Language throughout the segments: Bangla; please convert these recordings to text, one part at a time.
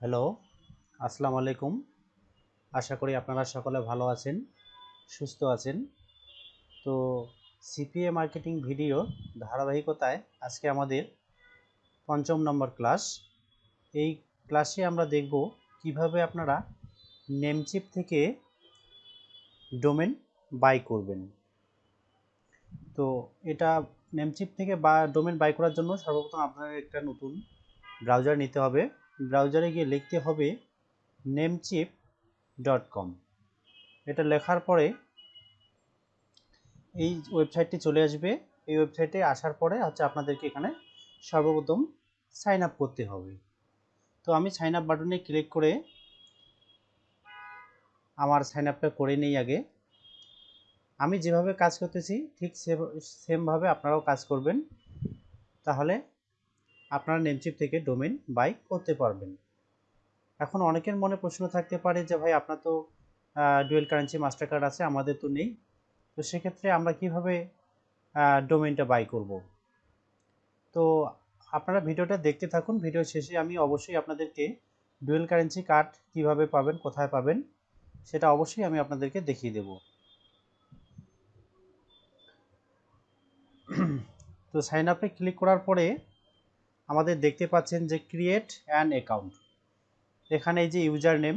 হ্যালো, আসসালামু আলাইকুম। আশা করি আপনারা সকলে ভালো আছেন, সুস্থ আছেন। তো সিপিএ মার্কেটিং ভিডিও ধারাবাহিকতায় আজকে আমাদের পঞ্চম নম্বর ক্লাস। এই ক্লাসে আমরা দেখব কীভাবে আপনারা নেমচিপ থেকে ডোমেন বাই করবেন। তো এটা নেমচিপ থেকে বা, ডোমেন বাই করার জন্য সর্বপ্রথম আপনাদের একটা নতুন ব্রাউজার নিতে হবে। ব্রাউজারে গিয়ে লিখতে হবে নেমচিপ ডট কম এটা লেখার পরে এই ওয়েবসাইটটি চলে আসবে। এই ওয়েবসাইটে আসার পরে হচ্ছে আপনাদেরকে এখানে সর্বপ্রথম সাইন আপ করতে হবে। তো আমি সাইন আপ বাটনে ক্লিক করে আমার সাইন আপটা করে নেই আগে। আমি যেভাবে কাজ করতেছি ঠিক সেমভাবে আপনারাও কাজ করবেন। তাহলে আপনারা নেমচিপ থেকে ডোমেন বাই করতে পারবেন। এখন অনেকের মনে প্রশ্ন থাকতে পারে যে, ভাই, আপনার তো ডুয়েল কারেন্সি মাস্টার কার্ড আছে, আমাদের তো নেই। তো সেক্ষেত্রে আমরা কীভাবে ডোমেনটা বাই করব? তো আপনারা ভিডিওটা দেখতে থাকুন। ভিডিও শেষে আমি অবশ্যই আপনাদেরকে ডুয়েল কারেন্সি কার্ড কীভাবে পাবেন, কোথায় পাবেন, সেটা অবশ্যই আমি আপনাদেরকে দেখিয়ে দেব। তো সাইন আপে ক্লিক করার পরে আমাদের দেখতে পাচ্ছেন যে ক্রিয়েট অ্যান অ্যাকাউন্ট এখানে এই যে ইউজার নেম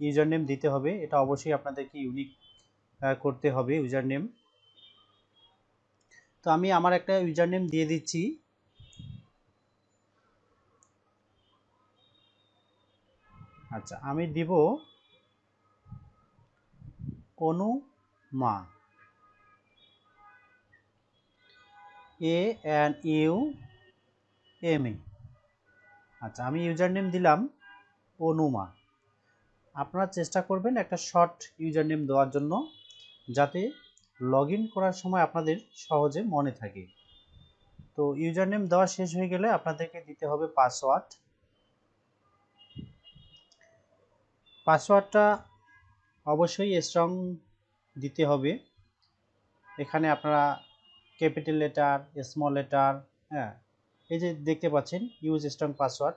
ইউজার নেম দিতে হবে, এটা অবশ্যই আপনাদেরকে ইউনিক করতে হবে ইউজার নেম তো আমি আমার একটা ইউজার নেম দিয়ে দিচ্ছি। আচ্ছা আমি দিব Anuma. A N U M A আচ্ছা আমি ইউজার নেম দিলাম অনুমা। আপনারা চেষ্টা করবেন একটা শর্ট ইউজার নেম দেওয়ার জন্য, যাতে লগ করার সময় আপনাদের সহজে মনে থাকে। তো ইউজার নেম দেওয়া শেষ হয়ে গেলে আপনাদেরকে দিতে হবে পাসওয়ার্ড পাসওয়ার্ডটা অবশ্যই স্ট্রং দিতে হবে। এখানে আপনারা ক্যাপিটাল লেটার স্মল লেটার হ্যাঁ এই যে দেখতে পাচ্ছেন ইউজ স্ট্রং পাসওয়ার্ড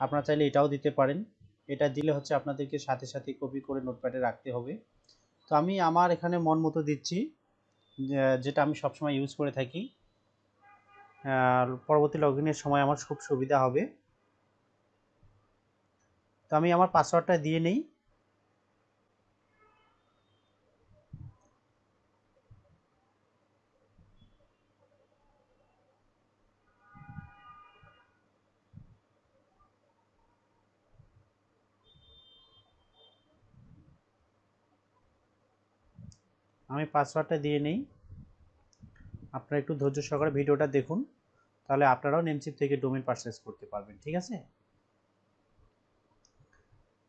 আপনারা চাইলে এটাও দিতে পারেন। এটা দিলে হচ্ছে আপনাদেরকে সাথে সাথে কপি করে নোটপ্যাডে রাখতে হবে। তো আমি আমার এখানে মন মতো দিচ্ছি যেটা আমি সবসময় ইউজ করে থাকি। পরবর্তী লগ সময় আমার খুব সুবিধা হবে। তো আমি আমার পাসওয়ার্ডটা দিয়ে নেই। আমি পাসওয়ার্ডটা দিয়ে নেই। আপনারা একটু ধৈর্য সহকারে ভিডিওটা দেখুন, তাহলে আপনারাও নেমচিপ থেকে ডোমেন পারচেস করতে পারবেন, ঠিক আছে?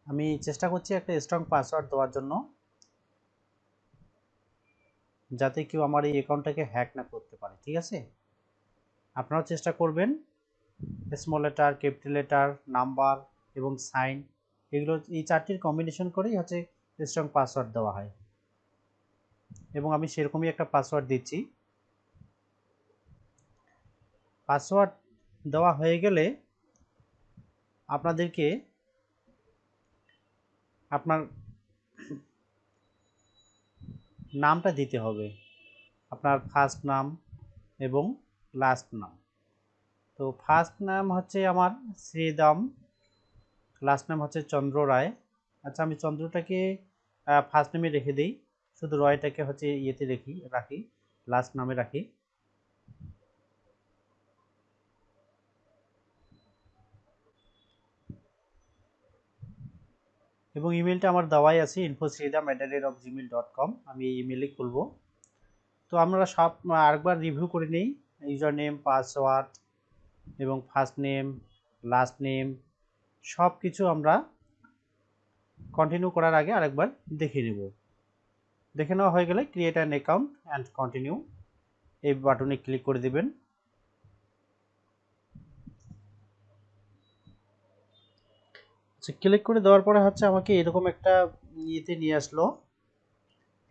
আমি চেষ্টা করছি একটা স্ট্রং পাসওয়ার্ড দেওয়ার জন্য, যাতে কেউ আমার এই অ্যাকাউন্টটাকে হ্যাক না করতে পারে, ঠিক আছে? আপনারাও চেষ্টা করবেন small letter capital letter number এবং সাইন এগুলো এই চারটির কম্বিনেশন করেই হচ্ছে স্ট্রং পাসওয়ার্ড দেওয়া হয়। এবং আমি সেরকমই একটা পাসওয়ার্ড দিচ্ছি। পাসওয়ার্ড দেওয়া হয়ে গেলে আপনাদেরকে আপনার নামটা দিতে হবে। আপনার ফার্স্ট নাম এবং লাস্ট নাম। তো ফার্স্ট নাম হচ্ছে আমার শ্রীদাম লাস্ট নাম হচ্ছে চন্দ্র রায়। আচ্ছা আমি চন্দ্রটাকে ফার্স্ট নেমে রেখে দিই। শুধু রয়টাকে হচ্ছে ইয়েতে রেখি, রাখি লাস্ট নামে রাখি। এবং ইমেলটা আমার দেওয়াই আছে info at of Gmail dot com আমি এই ইমেলে খুলব। তো আমরা সব, আরেকবার রিভিউ করে নিই ইউজার নেম পাসওয়ার্ড এবং ফার্স্ট নেম লাস্ট নেম সব কিছু আমরা কন্টিনিউ করার আগে আরেকবার দেখে নেব। দেখে নেওয়া হয়ে গেলে create an account and continue এই বাটনে ক্লিক করে দেবেন। আচ্ছা ক্লিক করে দেওয়ার পরে হচ্ছে আমাকে এরকম একটা ইয়েতে নিয়ে আসলো।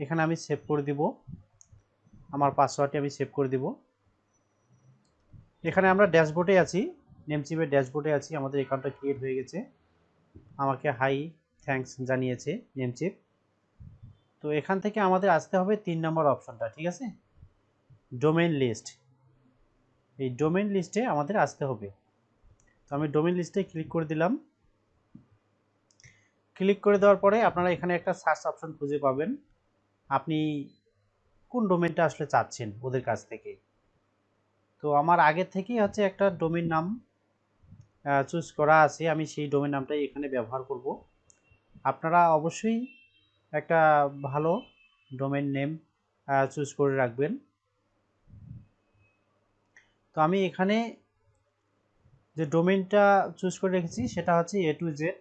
এখানে আমি সেভ করে দিব। আমার পাসওয়ার্ডটি আমি সেভ করে দিব। এখানে আমরা ড্যাশবোর্ডে আছি। নেমচিপের ড্যাশবোর্ডে আছি। আমাদের অ্যাকাউন্টটা ক্রিয়েট হয়ে গেছে। আমাকে হাই থ্যাঙ্কস জানিয়েছে নেমচিপ তো এখান থেকে আমাদের আসতে হবে তিন নম্বর অপশনটা, ঠিক আছে? Domain list. এই ডোমেন লিস্টে আমাদের আসতে হবে। তো আমি ডোমেন লিস্টে ক্লিক করে দিলাম। ক্লিক করে দেওয়ার পরে আপনারা এখানে একটা সার্চ অপশন খুঁজে পাবেন। আপনি কোন ডোমেনটা আসলে চাচ্ছেন ওদের কাছ থেকে। তো আমার আগের থেকেই হচ্ছে একটা ডোমেন নাম চুজ করা আছে। আমি সেই ডোমেন নামটাই এখানে ব্যবহার করব। আপনারা অবশ্যই একটা ভালো ডোমেন নেম চুজ করে রাখবেন। তো আমি এখানে যে ডোমেনটা চুজ করে রেখেছি, সেটা হচ্ছে A to Z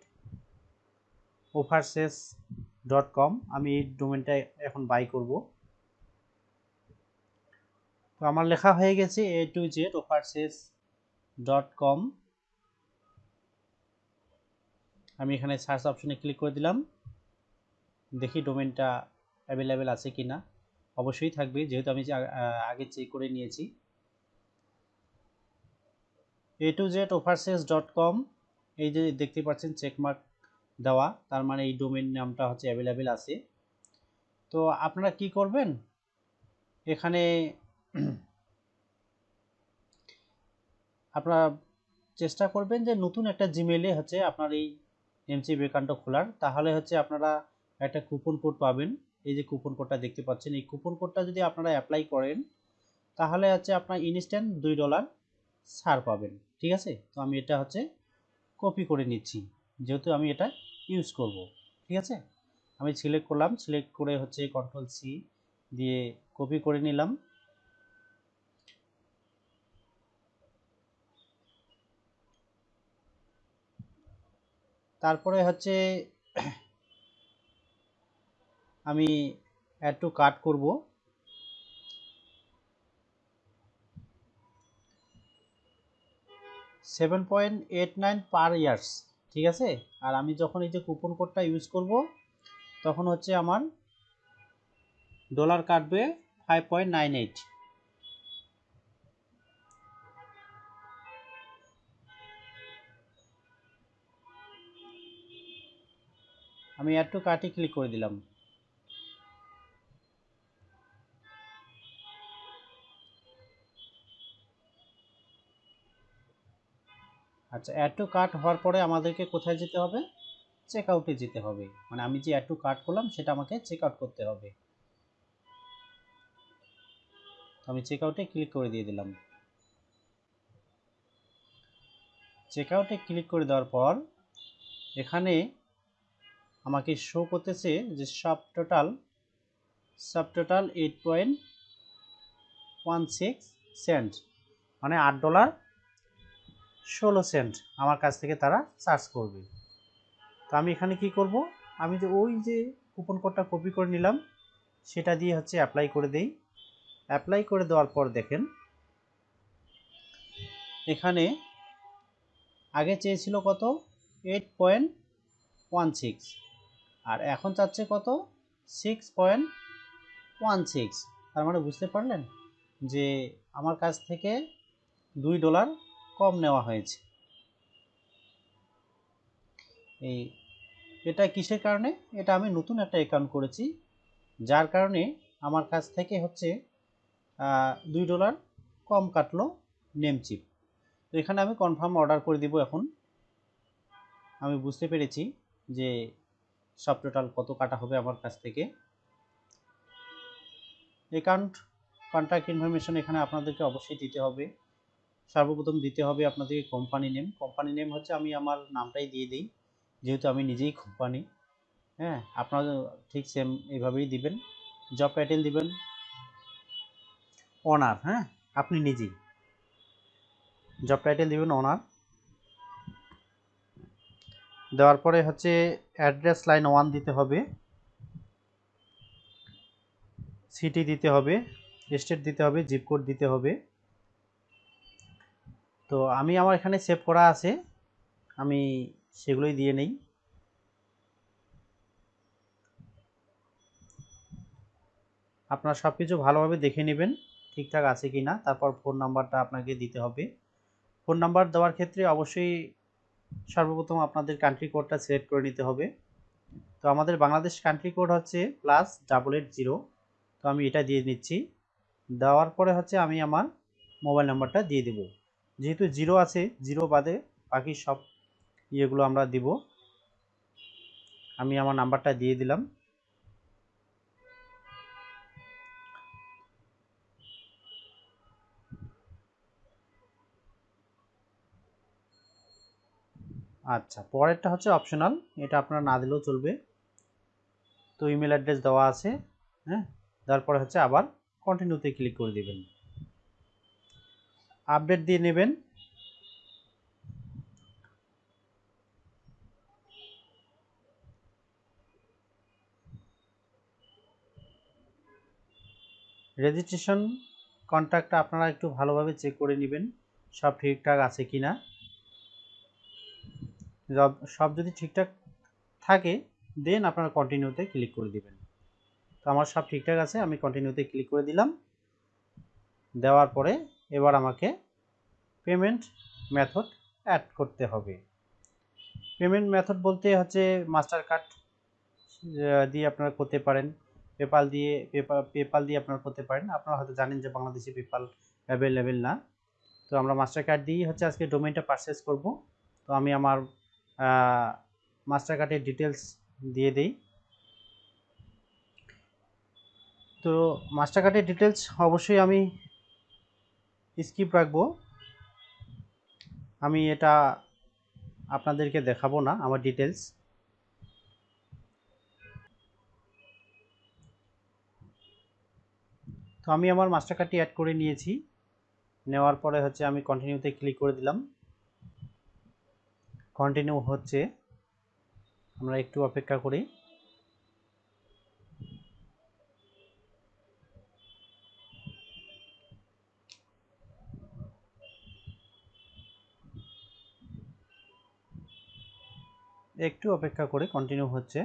overseas dot com আমি এই ডোমেনটা এখন বাই করব। তো আমার লেখা হয়ে গেছে A to Z overseas dot com আমি এখানে সার্চ অপশনে ক্লিক করে দিলাম। দেখি ডোমেনটা অ্যাভেলেবেল আছে কি না অবশ্যই থাকবে, যেহেতু আমি আগে চেক করে নিয়েছি। A to Z overseas dot com এই যে দেখতে পাচ্ছেন চেকমার্ক দেওয়া, তার মানে এই ডোমেন নামটা হচ্ছে অ্যাভেলেবেল আছে। তো আপনারা কি করবেন? এখানে আপনারা চেষ্টা করবেন যে নতুন একটা জিমেলে হচ্ছে আপনার এই এমসি বেকান্ট খোলার। তাহলে হচ্ছে আপনারা একটা কুপন কোড পাবেন। এই যে কুপন কোডটা দেখতে পাচ্ছেন, এই কুপন কোডটা যদি আপনারা অ্যাপ্লাই করেন, তাহলে হচ্ছে আপনার ইনস্ট্যান্ট দুই ডলার ছাড় পাবেন। ঠিক আছে? তো আমি এটা হচ্ছে কপি করে নিচ্ছি। যেহেতু আমি এটা ইউজ করব। ঠিক আছে? আমি সিলেক্ট করলাম সিলেক্ট করে হচ্ছে কন্ট্রোল সি দিয়ে কপি করে নিলাম। তারপরে হচ্ছে আমি একটু কাট করব। Seven point eight nine per years ঠিক আছে? আর আমি যখন এই যে কুপন কোডটা ইউজ করব, তখন হচ্ছে আমার ডলার কাটবে ফাইভ পয়েন্ট নাইন এইট আমি একটু কাটি ক্লিক করে দিলাম। আচ্ছা অ্যাড টু কার্ট হওয়ার পরে আমাদেরকে কোথায় যেতে হবে? চেক আউটে যেতে হবে। মানে আমি যে অ্যাড টু কার্ট করলাম, সেটা আমাকে চেক আউট করতে হবে। আমি চেক আউটে ক্লিক করে দিয়ে দিলাম। চেক আউটে ক্লিক করে দেওয়ার পর, এখানে আমাকে শো করতেছে যে সব total sub total eight point one six cent মানে আট ডলার ষোলো সেন্ট আমার কাছ থেকে তারা চার্জ করবে। তো আমি এখানে কি করব? আমি যে ওই যে কুপন কোডটা কপি করে নিলাম, সেটা দিয়ে হচ্ছে অ্যাপ্লাই করে দেই। অ্যাপ্লাই করে দেওয়ার পর দেখেন, এখানে আগে চেয়েছিল কত? এইট পয়েন্ট ওয়ান সিক্স আর এখন চাচ্ছে কত? সিক্স পয়েন্ট ওয়ান সিক্স তার মানে বুঝতে পারলেন যে আমার কাছ থেকে দুই ডলার কম নেওয়া হয়েছে। এই, এটা কিসের কারণে? এটা আমি নতুন একটা অ্যাকাউন্ট করেছি, যার কারণে আমার কাছ থেকে হচ্ছে দুই ডলার কম কাটলো নেমচিপ তো এখানে আমি কনফার্ম অর্ডার করে দিব এখন। আমি বুঝতে পেরেছি যে সব টোটাল কত কাটা হবে আমার কাছ থেকে। অ্যাকাউন্ট কন্ট্যাক্ট ইনফরমেশন এখানে আপনাদেরকে অবশ্যই দিতে হবে। সর্বপ্রথম দিতে হবে আপনাদেরকে কোম্পানি নেম কোম্পানি নেম হচ্ছে আমি আমার নামটাই দিয়ে দিই, যেহেতু আমি নিজেই কোম্পানি হ্যাঁ আপনারা ঠিক সেম এইভাবেই দিবেন। জব টাইটেল দিবেন। ওনার হ্যাঁ আপনি নিজেই। জব টাইটেল দিবেন ওনার দেওয়ার পরে হচ্ছে অ্যাড্রেস লাইন ওয়ান দিতে হবে। সিটি দিতে হবে স্টেট দিতে হবে জিপ কোড দিতে হবে। তো আমি আমার এখানে সেভ করা আছে। আমি সেগুলোই দিয়ে নেই। আপনার সব কিছু ভালোভাবে দেখে নেবেন, ঠিকঠাক আছে কি না তারপর ফোন নাম্বারটা আপনাকে দিতে হবে। ফোন নাম্বার দেওয়ার ক্ষেত্রে অবশ্যই সর্বপ্রথম আপনাদের কান্ট্রি কোডটা সিলেক্ট করে নিতে হবে। তো আমাদের বাংলাদেশ কান্ট্রি কোড হচ্ছে প্লাস ডাবল এইট জিরো তো আমি এটা দিয়ে নিচ্ছি। দেওয়ার পরে হচ্ছে আমি আমার মোবাইল নাম্বারটা দিয়ে দেব। যেহেতু জিরো আছে, জিরো বাদে বাকি সব ইয়েগুলো আমরা দিব। আমি আমার নাম্বারটা দিয়ে দিলাম। আচ্ছা পরেরটা হচ্ছে অপশনাল এটা আপনারা না দিলেও চলবে। তো ইমেল অ্যাড্রেস দেওয়া আছে হ্যাঁ? তারপরে হচ্ছে আবার কন্টিনিউতে ক্লিক করে দিবেন। আপডেট দিয়ে নেবেন। রেজিস্ট্রেশন কন্ট্যাক্টটা আপনারা একটু ভালোভাবে চেক করে নেবেন, সব ঠিকঠাক আছে কি না সব যদি ঠিকঠাক থাকে দেন আপনারা কন্টিনিউতে ক্লিক করে দিবেন। তো আমার সব ঠিকঠাক আছে, আমি কন্টিনিউতে ক্লিক করে দিলাম। দেওয়ার পরে এবার আমাকে পেমেন্ট মেথড অ্যাড করতে হবে। পেমেন্ট মেথড বলতে হচ্ছে মাস্টার কার্ড দিয়ে আপনারা করতে পারেন। পেপাল দিয়ে পেপাল দিয়ে আপনারা করতে পারেন। আপনারা হয়তো জানেন যে বাংলাদেশে পেপাল অ্যাভেলেবেল না। তো আমরা মাস্টার কার্ড দিয়েই হচ্ছে আজকে ডোমেনটা পারচেস করব। তো আমি আমার মাস্টার কার্ডের ডিটেলস দিয়ে দিই। তো মাস্টার কার্ডের ডিটেলস অবশ্যই আমি স্কিপ রাখব। আমি এটা আপনাদেরকে দেখাবো না, আমার ডিটেলস তো আমি আমার মাস্টার কার্ডটি অ্যাড করে নিয়েছি। নেওয়ার পরে হচ্ছে আমি কন্টিনিউতে ক্লিক করে দিলাম। কন্টিনিউ হচ্ছে। আমরা একটু অপেক্ষা করি। একটু অপেক্ষা করে কন্টিনিউ হচ্ছে।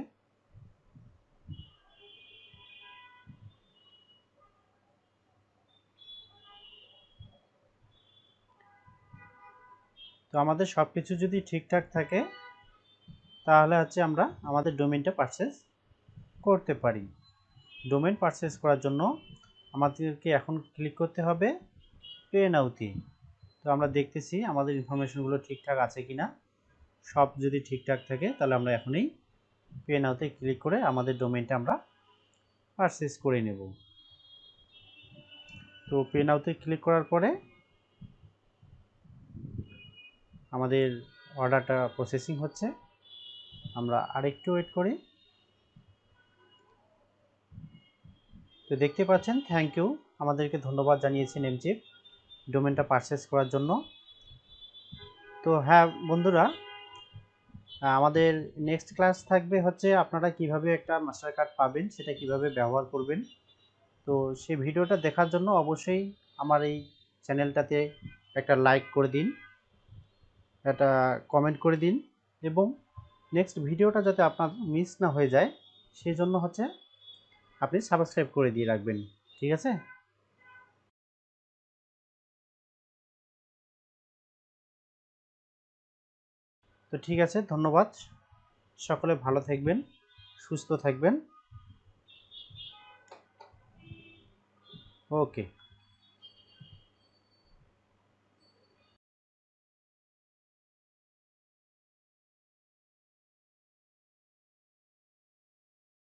তো আমাদের সব কিছু যদি ঠিকঠাক থাকে, তাহলে হচ্ছে আমরা আমাদের ডোমেনটা পারচেস করতে পারি। ডোমেন পারচেস করার জন্য আমাদেরকে এখন ক্লিক করতে হবে পে নাউতে তো। আমরা দেখতেছি আমাদের ইনফরমেশনগুলো ঠিকঠাক আছে কি না সব যদি ঠিকঠাক থাকে, তাহলে আমরা এখনই পে নাউতে ক্লিক করে আমাদের ডোমেনটা আমরা পারচেস করে নেব। তো পে নাউতে ক্লিক করার পরে আমাদের অর্ডারটা প্রসেসিং হচ্ছে। আমরা আরেকটু ওয়েট করি। তো দেখতে পাচ্ছেন থ্যাংক ইউ আমাদেরকে ধন্যবাদ জানিয়েছেন এমচিপ ডোমেনটা পারচেস করার জন্য। তো হ্যাঁ বন্ধুরা আমাদের নেক্সট ক্লাস থাকবে হচ্ছে আপনারা কীভাবে একটা মাস্টার কার্ড পাবেন, সেটা কীভাবে ব্যবহার করবেন। তো সেই ভিডিওটা দেখার জন্য অবশ্যই আমার এই চ্যানেলটাতে একটা লাইক করে দিন, একটা কমেন্ট করে দিন এবং নেক্সট ভিডিওটা যাতে আপনার মিস না হয়ে যায়, সেই জন্য হচ্ছে আপনি সাবস্ক্রাইব করে দিয়ে রাখবেন, ঠিক আছে? তো ঠিক আছে ধন্যবাদ। সকলে ভালো থাকবেন সুস্থ থাকবেন। ওকে।